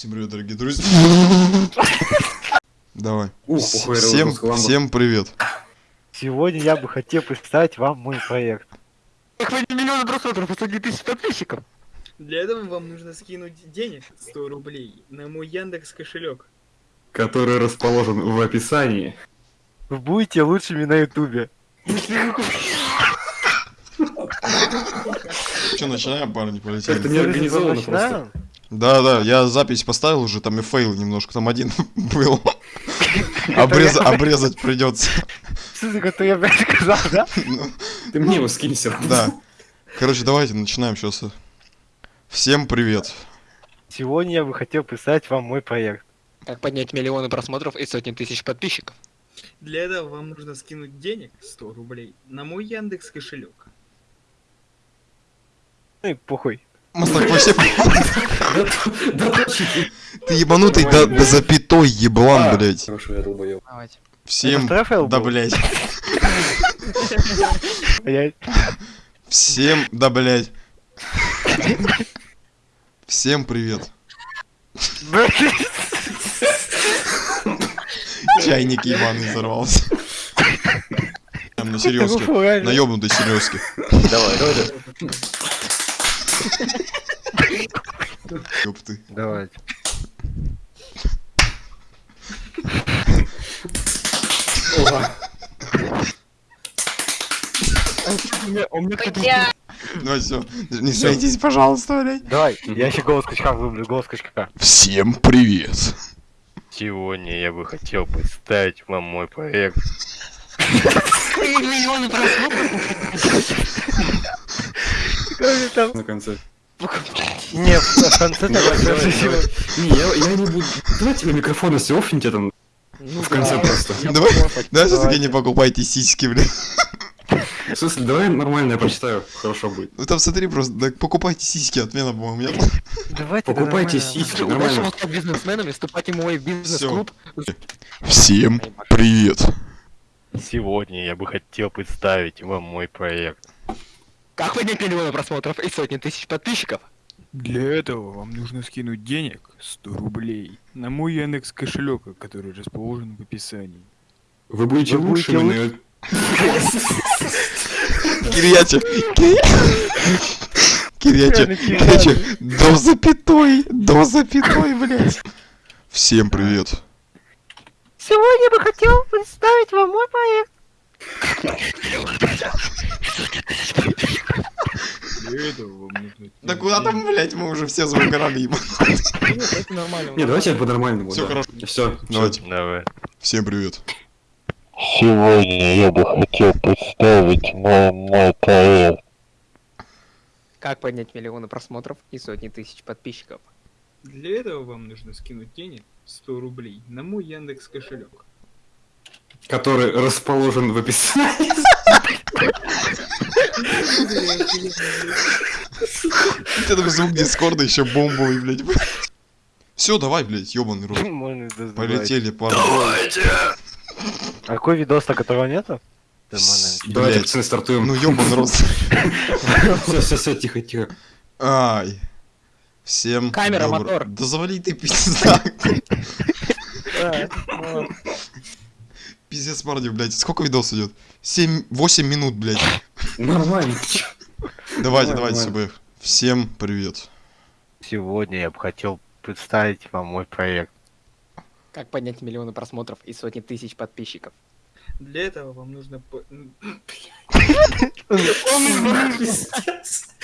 Всем привет, дорогие друзья. Давай. Ух, Всем, всем привет. Сегодня я бы хотел представить вам мой проект. Охватить миллионы просмотров и сотни тысяч подписчиков. Для этого вам нужно скинуть денег 100 рублей на мой Яндекс кошелек. который расположен в описании. Вы будете лучшими на ютубе. Че, начинаем, парни, полетели? Это не организовано просто. Начинаем? Да, да, я запись поставил уже, там и фейл немножко, там один был. Обрез- Обрезать придется. Что который я блядь сказал, да? Ну, Ты мне его скинь все равно. Да. Короче, давайте начинаем сейчас. Всем привет. Сегодня я бы хотел представить вам мой проект. Как поднять миллионы просмотров и сотни тысяч подписчиков. Для этого вам нужно скинуть денег 100 рублей на мой Яндекс кошелек. Ну и похуй. Мастак, вообще, Да точно. ты ебанутый до, запятой еблан, А, блядь. Хорошо, я долбоёб. Давайте. Всем, да, блядь. Всем, да, блядь. Всем привет. Чайник ебаный взорвался. Там на серьезке. На ёбнутой серьезке. Давай, давай. Ёб ты. Давайте. Ого. У меня Давай все. Не смейтесь, пожалуйста, блядь. Давай, я еще голос качка вымлю, голос качка. Всем привет. Сегодня я бы хотел представить вам мой проект. миллионы просмотров. На конце. Не, в конце давай, Давай, давай. Не, я, не буду. Давайте вы микрофон если офните там Ну в конце просто. Давай, да, все-таки не покупайте сиськи, блядь. В смысле, давай нормально я прочитаю, хорошо будет. Ну там смотри просто, да покупайте сиськи, отмена, по-моему, нет? Давайте. Покупайте сиськи, нормально. стать бизнесменами, вступайте в мой бизнес-клуб. Всем привет. Сегодня я бы хотел представить вам мой проект. Как поднять миллионы просмотров и сотни тысяч подписчиков? Для этого вам нужно скинуть денег 100 рублей на мой Яндекс кошелек, который расположен в описании. Вы будете Вы будете лучшими, но... Кирьяче, Кирьяче, Реально, Кирьяче, до запятой, до запятой, блядь. Всем привет. Сегодня бы хотел представить вам мой проект. Для этого вам нужно... Да куда там, блядь, мы уже все завыгорали, ебать. Это нормально. Не, давайте по-нормальному. Да. хорошо. Все, Давайте, Давай. всем привет. Сегодня я бы хотел представить мой, мой проект. Как поднять миллионы просмотров и сотни тысяч подписчиков? Для этого вам нужно скинуть денег 100 рублей на мой Яндекс кошелек. Который расположен в описании. У тебя звук дискорда еще бомбовый, блядь. Все, давай, блядь, ебаный рот. Полетели, парни. А какой видос, на которого нету? Давайте, пацаны, стартуем. Ну ебаный рот. Все, все, все, тихо, тихо. Ай. Всем Камера, мотор. Да завали ты пизда. Пиздец, парни, блядь. Сколько видос идет? 7, 8 минут, блядь. Нормально. Давайте, Нормально, давайте. СБ. Всем привет. Сегодня я бы хотел представить вам мой проект. Как поднять миллионы просмотров и сотни тысяч подписчиков? Для этого вам нужно... по-